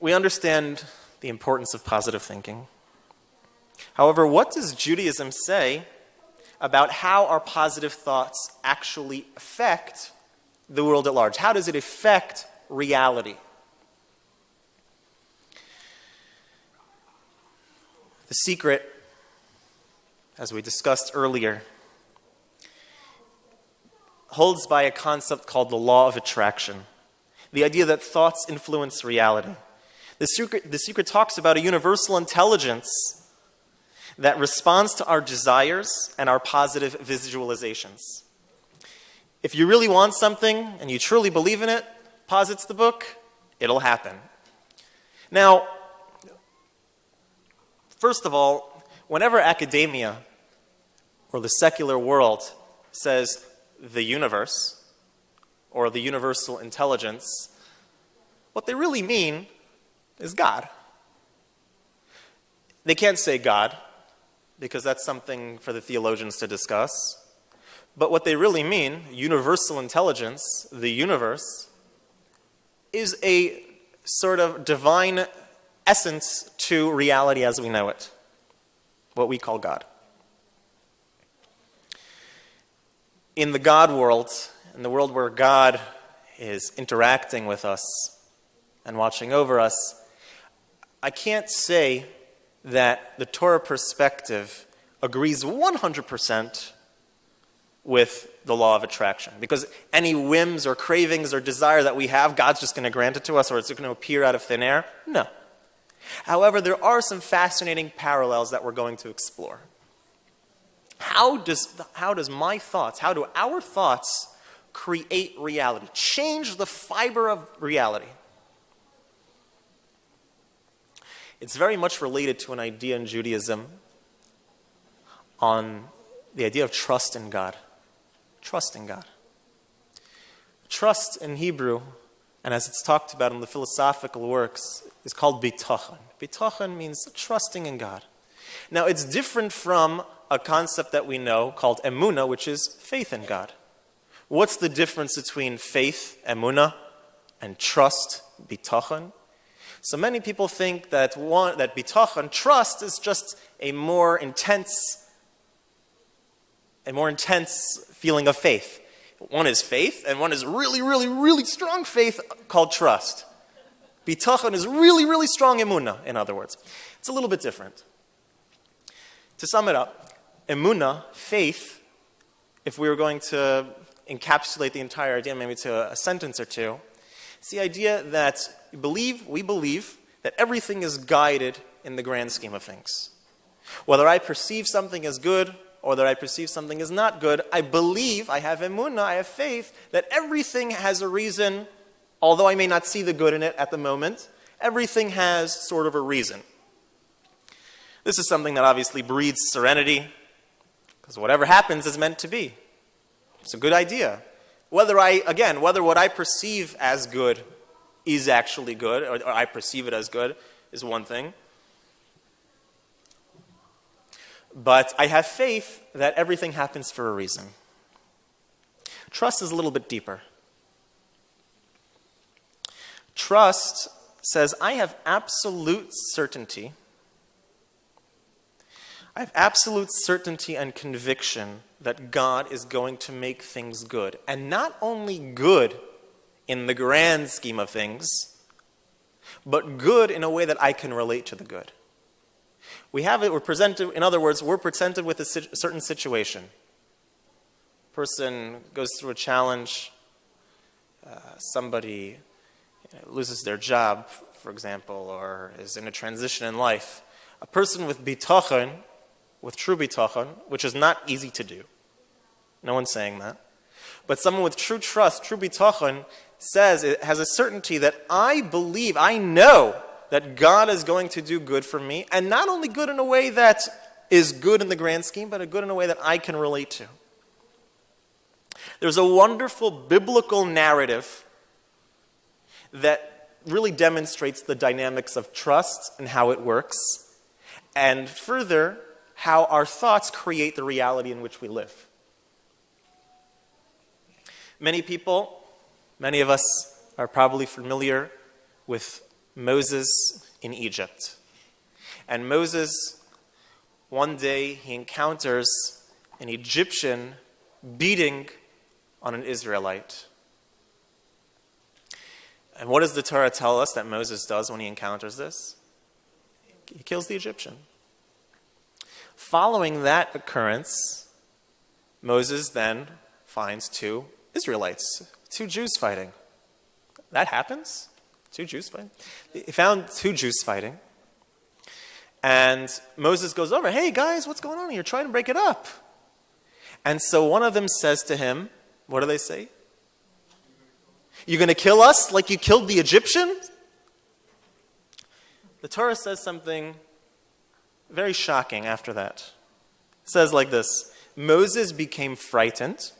we understand the importance of positive thinking. However, what does Judaism say about how our positive thoughts actually affect the world at large? How does it affect reality? The secret, as we discussed earlier, holds by a concept called the law of attraction the idea that thoughts influence reality. The secret, the secret talks about a universal intelligence that responds to our desires and our positive visualizations. If you really want something and you truly believe in it, posits the book, it'll happen. Now, first of all, whenever academia or the secular world says the universe or the universal intelligence, what they really mean is God. They can't say God because that's something for the theologians to discuss. But what they really mean, universal intelligence, the universe, is a sort of divine essence to reality as we know it, what we call God. In the God world, in the world where God is interacting with us and watching over us, I can't say that the Torah perspective agrees 100% with the law of attraction. Because any whims or cravings or desire that we have, God's just going to grant it to us or it's going to appear out of thin air? No. However, there are some fascinating parallels that we're going to explore. How does, how does my thoughts, how do our thoughts create reality, change the fiber of reality? It's very much related to an idea in Judaism on the idea of trust in God. Trust in God. Trust in Hebrew, and as it's talked about in the philosophical works, is called bitachon. Bitachon means trusting in God. Now, it's different from a concept that we know called emuna, which is faith in God. What's the difference between faith, emuna, and trust, bitachon? So many people think that, one, that bitachon, trust, is just a more intense, a more intense feeling of faith. One is faith, and one is really, really, really strong faith called trust. Bitachon is really, really strong emuna, in other words. It's a little bit different. To sum it up, emuna, faith, if we were going to encapsulate the entire idea maybe to a sentence or two, it's the idea that we believe, we believe that everything is guided in the grand scheme of things. Whether I perceive something as good or that I perceive something as not good, I believe, I have emunah, I have faith that everything has a reason, although I may not see the good in it at the moment, everything has sort of a reason. This is something that obviously breeds serenity, because whatever happens is meant to be. It's a good idea. Whether I, again, whether what I perceive as good is actually good, or, or I perceive it as good, is one thing. But I have faith that everything happens for a reason. Trust is a little bit deeper. Trust says, I have absolute certainty. I have absolute certainty and conviction that God is going to make things good. And not only good in the grand scheme of things, but good in a way that I can relate to the good. We have it, we're presented, in other words, we're presented with a certain situation. Person goes through a challenge, uh, somebody you know, loses their job, for example, or is in a transition in life. A person with bitachon, with true bitachon, which is not easy to do. No one's saying that. But someone with true trust, true bitachon, says, it has a certainty that I believe, I know that God is going to do good for me, and not only good in a way that is good in the grand scheme, but a good in a way that I can relate to. There's a wonderful biblical narrative that really demonstrates the dynamics of trust and how it works, and further, how our thoughts create the reality in which we live. Many people, many of us are probably familiar with Moses in Egypt. And Moses, one day, he encounters an Egyptian beating on an Israelite. And what does the Torah tell us that Moses does when he encounters this? He kills the Egyptian. Following that occurrence, Moses then finds two Israelites, two Jews fighting. That happens. Two Jews fighting. He found two Jews fighting. And Moses goes over, hey guys, what's going on? You're trying to break it up. And so one of them says to him, what do they say? You're going to kill us like you killed the Egyptian? The Torah says something very shocking after that. It says like this Moses became frightened.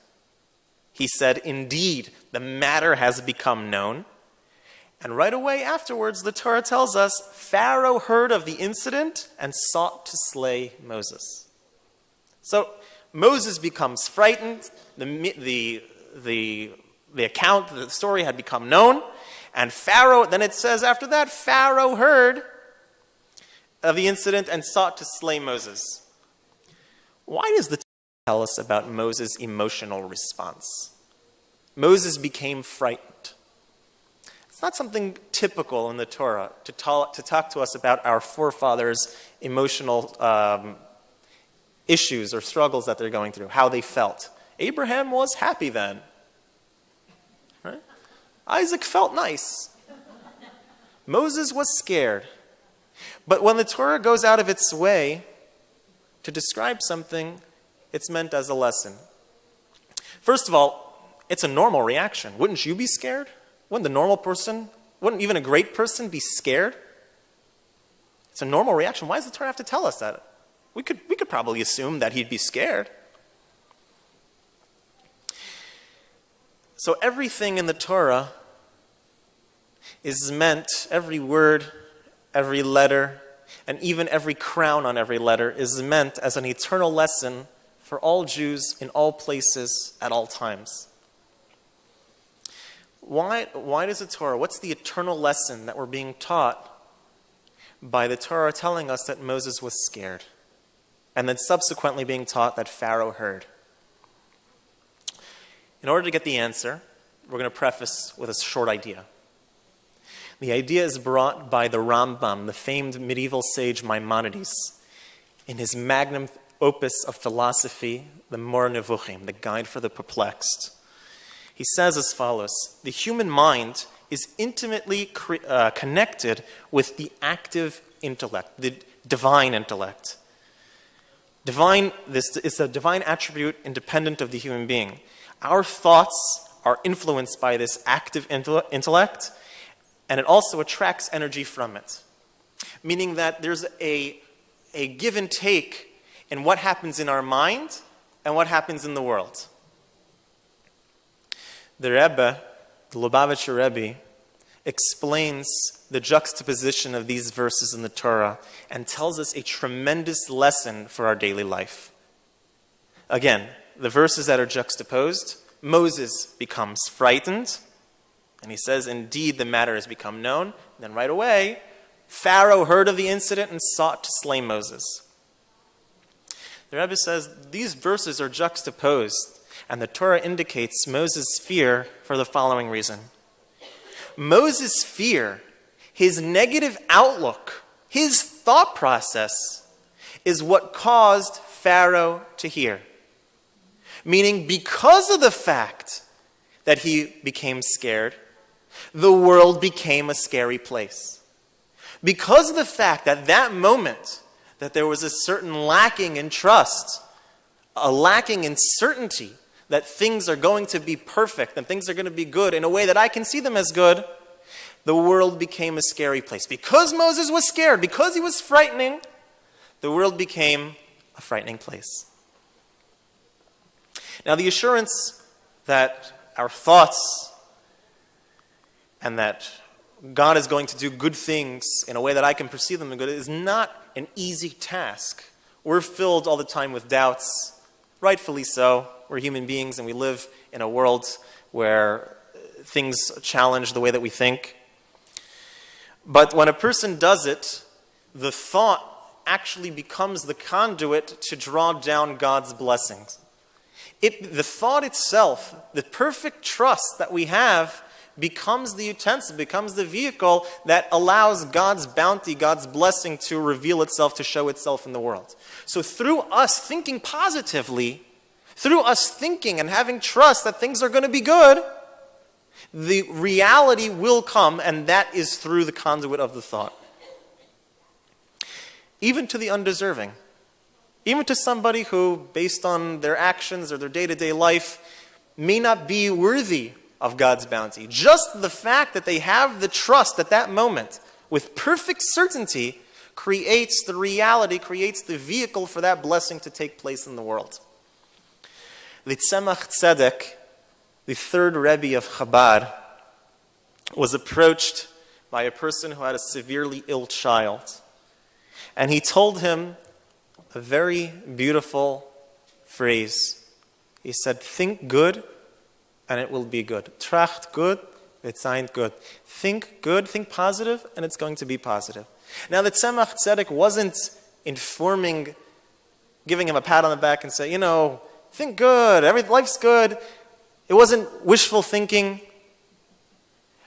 He said, Indeed, the matter has become known. And right away afterwards, the Torah tells us Pharaoh heard of the incident and sought to slay Moses. So Moses becomes frightened. The, the, the, the account, the story had become known. And Pharaoh, then it says after that, Pharaoh heard of the incident and sought to slay Moses. Why does the tell us about Moses' emotional response? Moses became frightened. It's not something typical in the Torah to talk to, talk to us about our forefathers' emotional um, issues or struggles that they're going through, how they felt. Abraham was happy then. Right? Isaac felt nice. Moses was scared. But when the Torah goes out of its way to describe something, it's meant as a lesson. First of all, it's a normal reaction. Wouldn't you be scared? Wouldn't the normal person, wouldn't even a great person be scared? It's a normal reaction. Why does the Torah have to tell us that? We could, we could probably assume that he'd be scared. So everything in the Torah is meant, every word, every letter, and even every crown on every letter is meant as an eternal lesson for all Jews in all places at all times. Why, why does the Torah, what's the eternal lesson that we're being taught by the Torah telling us that Moses was scared and then subsequently being taught that Pharaoh heard? In order to get the answer, we're going to preface with a short idea. The idea is brought by the Rambam, the famed medieval sage Maimonides, in his magnum opus of philosophy, the Moreh Nevuchim, the Guide for the Perplexed. He says as follows The human mind is intimately uh, connected with the active intellect, the divine intellect. Divine, this is a divine attribute independent of the human being. Our thoughts are influenced by this active intellect, and it also attracts energy from it. Meaning that there's a, a give and take in what happens in our mind and what happens in the world. The Rebbe, the Lubavitcher Rebbe, explains the juxtaposition of these verses in the Torah and tells us a tremendous lesson for our daily life. Again, the verses that are juxtaposed, Moses becomes frightened, and he says, Indeed, the matter has become known. And then right away, Pharaoh heard of the incident and sought to slay Moses. The Rebbe says these verses are juxtaposed and the Torah indicates Moses' fear for the following reason. Moses' fear, his negative outlook, his thought process, is what caused Pharaoh to hear. Meaning, because of the fact that he became scared, the world became a scary place. Because of the fact that that moment that there was a certain lacking in trust, a lacking in certainty, that things are going to be perfect and things are going to be good in a way that I can see them as good, the world became a scary place. Because Moses was scared, because he was frightening, the world became a frightening place. Now, the assurance that our thoughts and that God is going to do good things in a way that I can perceive them as good is not an easy task. We're filled all the time with doubts, rightfully so. We're human beings and we live in a world where things challenge the way that we think. But when a person does it, the thought actually becomes the conduit to draw down God's blessings. It, the thought itself, the perfect trust that we have, becomes the utensil, becomes the vehicle that allows God's bounty, God's blessing to reveal itself, to show itself in the world. So through us thinking positively, through us thinking and having trust that things are going to be good, the reality will come, and that is through the conduit of the thought. Even to the undeserving. Even to somebody who, based on their actions or their day to day life, may not be worthy of God's bounty. Just the fact that they have the trust at that moment with perfect certainty creates the reality, creates the vehicle for that blessing to take place in the world. The Tzemach Tzedek the third Rebbe of Chabad, was approached by a person who had a severely ill child. And he told him a very beautiful phrase. He said, Think good, and it will be good. Tracht good, it's signed good. Think good, think positive, and it's going to be positive. Now, the Tzemach Tzedek wasn't informing, giving him a pat on the back and say, you know, think good, every, life's good. It wasn't wishful thinking.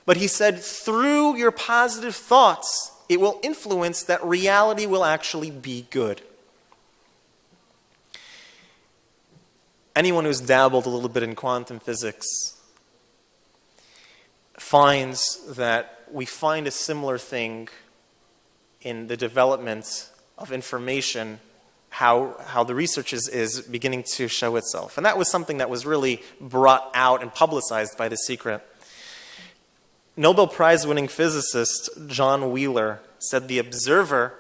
But he said, through your positive thoughts, it will influence that reality will actually be good. Anyone who's dabbled a little bit in quantum physics finds that we find a similar thing in the development of information how, how the research is, is beginning to show itself. And that was something that was really brought out and publicized by The Secret. Nobel Prize winning physicist John Wheeler said the observer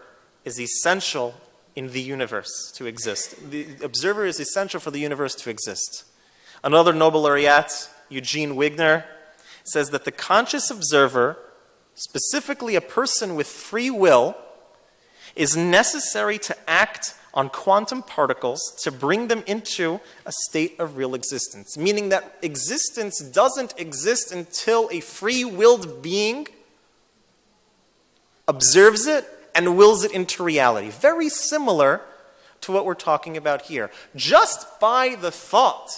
is essential in the universe to exist. The observer is essential for the universe to exist. Another Nobel laureate, Eugene Wigner, says that the conscious observer, specifically a person with free will, is necessary to act on quantum particles to bring them into a state of real existence, meaning that existence doesn't exist until a free willed being observes it and wills it into reality. Very similar to what we're talking about here. Just by the thought,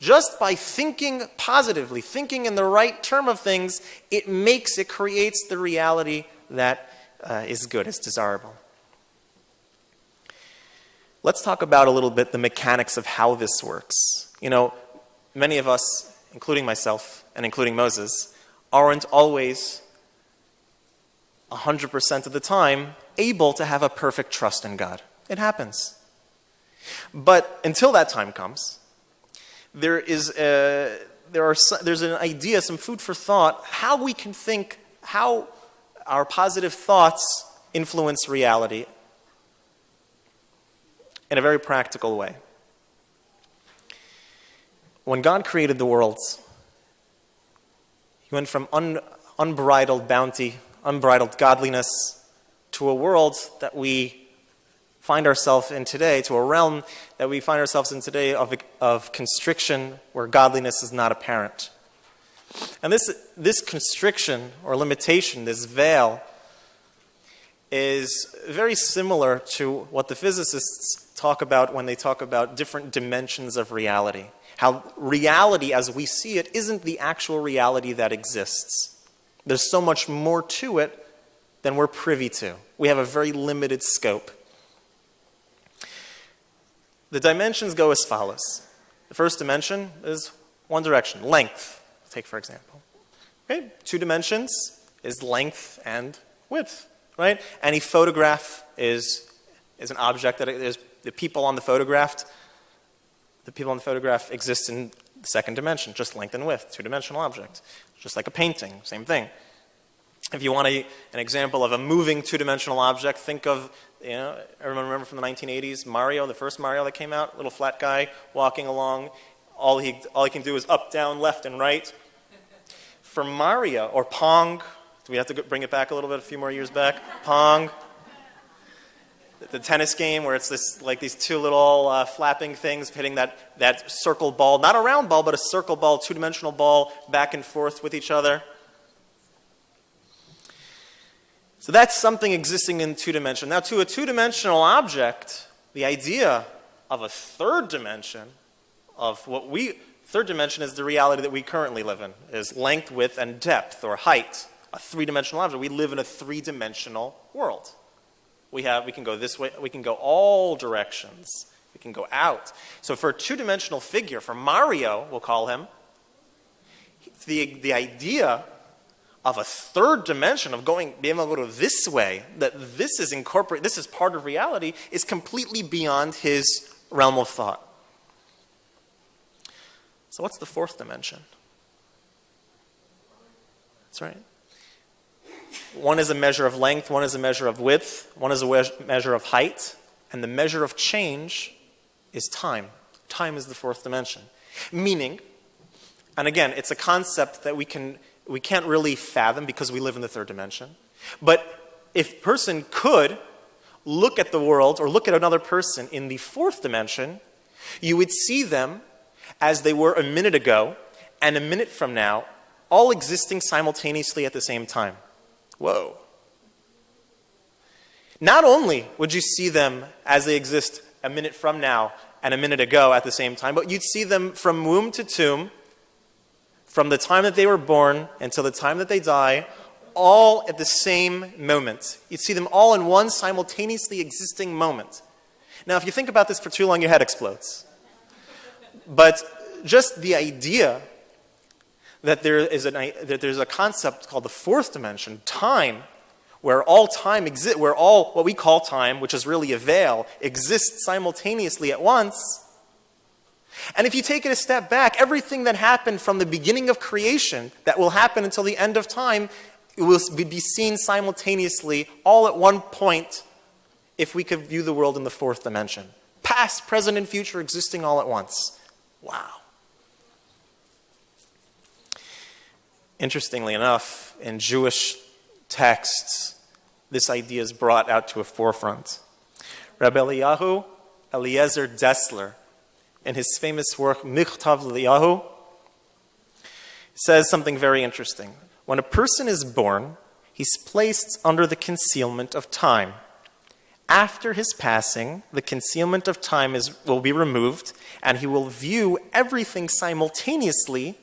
just by thinking positively, thinking in the right term of things, it makes, it creates the reality that uh, is good, is desirable. Let's talk about a little bit the mechanics of how this works. You know, many of us, including myself and including Moses, aren't always 100% of the time able to have a perfect trust in God. It happens. But until that time comes, there is a, there are, there's an idea, some food for thought, how we can think, how our positive thoughts influence reality in a very practical way. When God created the world, He went from un, unbridled bounty, unbridled godliness, to a world that we find ourselves in today, to a realm that we find ourselves in today of, of constriction where godliness is not apparent. And this, this constriction or limitation, this veil, is very similar to what the physicists talk about when they talk about different dimensions of reality. How reality as we see it isn't the actual reality that exists. There's so much more to it than we're privy to. We have a very limited scope. The dimensions go as follows. The first dimension is one direction, length. Take for example. Okay? Two dimensions is length and width, right? Any photograph is, is an object that is the people on the photograph, the people in the photograph exist in the second dimension, just length and width, two-dimensional object. Just like a painting, same thing. If you want a, an example of a moving two-dimensional object, think of, you know, everyone remember from the 1980s, Mario, the first Mario that came out, little flat guy walking along. All he, all he can do is up, down, left, and right. For Mario, or Pong, do we have to bring it back a little bit, a few more years back? Pong, the tennis game where it's this like these two little uh, flapping things hitting that, that circle ball, not a round ball, but a circle ball, two-dimensional ball, back and forth with each other. So that's something existing in two dimension. Now, to a two dimensional object, the idea of a third dimension, of what we, third dimension is the reality that we currently live in, is length, width, and depth, or height. A three dimensional object. We live in a three dimensional world. We, have, we can go this way, we can go all directions, we can go out. So, for a two dimensional figure, for Mario, we'll call him, the, the idea of a third dimension of going being able to go this way that this is incorporate this is part of reality is completely beyond his realm of thought. So what's the fourth dimension? That's right one is a measure of length one is a measure of width one is a measure of height and the measure of change is time time is the fourth dimension meaning and again it's a concept that we can we can't really fathom because we live in the third dimension. But if person could look at the world or look at another person in the fourth dimension, you would see them as they were a minute ago and a minute from now, all existing simultaneously at the same time. Whoa. Not only would you see them as they exist a minute from now and a minute ago at the same time, but you'd see them from womb to tomb from the time that they were born until the time that they die, all at the same moment. You'd see them all in one simultaneously existing moment. Now, if you think about this for too long, your head explodes. But just the idea that there is an, that there's a concept called the fourth dimension, time, where all time exists, where all what we call time, which is really a veil, exists simultaneously at once, and if you take it a step back, everything that happened from the beginning of creation that will happen until the end of time it will be seen simultaneously all at one point if we could view the world in the fourth dimension. Past, present, and future existing all at once. Wow. Interestingly enough, in Jewish texts, this idea is brought out to a forefront. Rabbi Eliyahu Eliezer Dessler in his famous work, Michtav Liyahu, says something very interesting. When a person is born, he's placed under the concealment of time. After his passing, the concealment of time is, will be removed, and he will view everything simultaneously,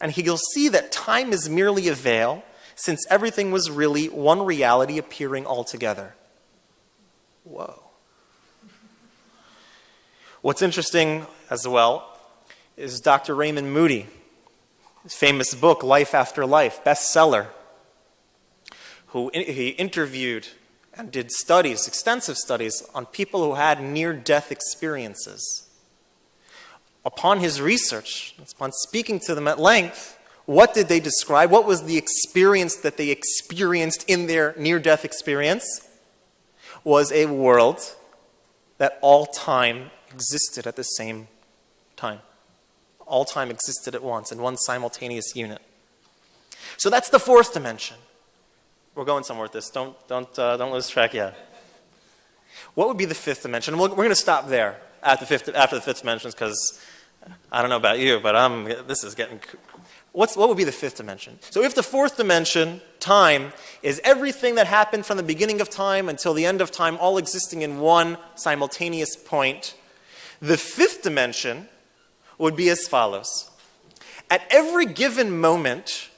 and he'll see that time is merely a veil, since everything was really one reality appearing altogether. Whoa. What's interesting as well is Dr. Raymond Moody, his famous book, Life After Life, bestseller, who he interviewed and did studies, extensive studies, on people who had near death experiences. Upon his research, upon speaking to them at length, what did they describe? What was the experience that they experienced in their near death experience? Was a world that all time existed at the same time. All time existed at once in one simultaneous unit. So that's the fourth dimension. We're going somewhere with this. Don't, don't, uh, don't lose track yet. What would be the fifth dimension? We're, we're going to stop there at the fifth, after the fifth dimension because I don't know about you, but I'm, this is getting. What's, what would be the fifth dimension? So if the fourth dimension, time, is everything that happened from the beginning of time until the end of time, all existing in one simultaneous point, the fifth dimension would be as follows. At every given moment,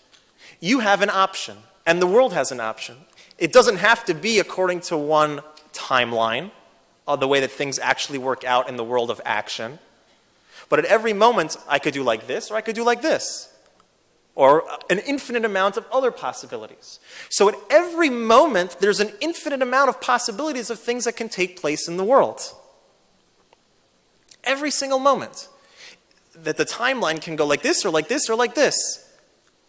you have an option, and the world has an option. It doesn't have to be according to one timeline, uh, the way that things actually work out in the world of action. But at every moment, I could do like this, or I could do like this, or an infinite amount of other possibilities. So at every moment, there's an infinite amount of possibilities of things that can take place in the world every single moment. That the timeline can go like this or like this or like this.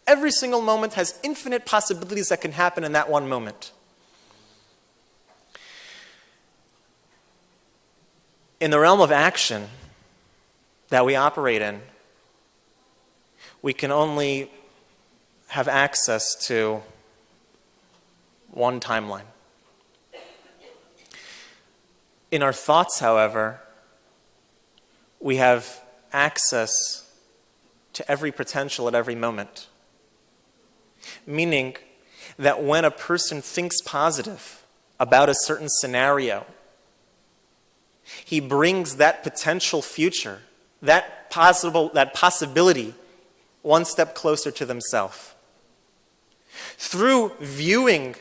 Every single moment has infinite possibilities that can happen in that one moment. In the realm of action that we operate in, we can only have access to one timeline. In our thoughts, however, we have access to every potential at every moment. Meaning that when a person thinks positive about a certain scenario, he brings that potential future, that possible, that possibility, one step closer to themselves. Through viewing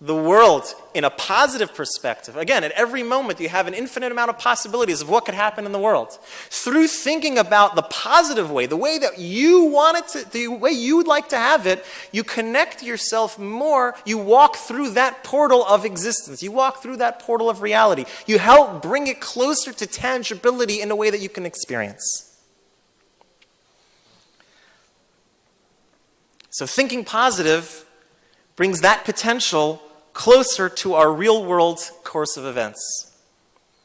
the world in a positive perspective. Again, at every moment, you have an infinite amount of possibilities of what could happen in the world. Through thinking about the positive way, the way that you want it to, the way you would like to have it, you connect yourself more. You walk through that portal of existence. You walk through that portal of reality. You help bring it closer to tangibility in a way that you can experience. So, thinking positive brings that potential closer to our real world course of events.